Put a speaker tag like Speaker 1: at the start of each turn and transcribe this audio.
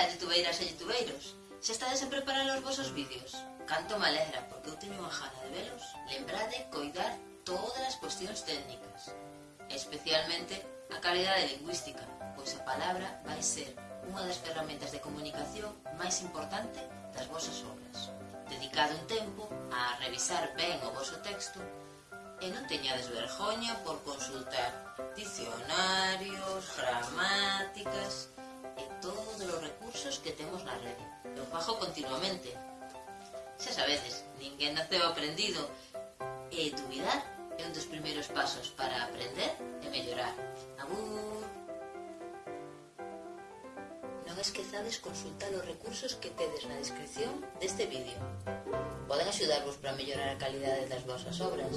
Speaker 1: Ola, youtubeiras e youtubeiros, se estades en preparar os vosos vídeos, canto me alegra porque eu teño unha jana de velos, lembrade coidar todas as cuestións técnicas, especialmente a calidade lingüística, pois a palabra vai ser unha das ferramentas de comunicación máis importante das vosas obras. Dedicado un tempo a revisar ben o voso texto e non teñades vergoña por consultar dicionarios, gramáticas, recursos que temos na rede. Eu fajo continuamente. Xa sabedes, ninguén naceu aprendido. E duvidar é un dos primeiros pasos para aprender e mellorar. Abur! Non esquezades consultar os recursos que tedes na descripción deste vídeo. Poden axudarvos para mellorar a calidade das vosas obras.